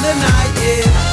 The night, yeah.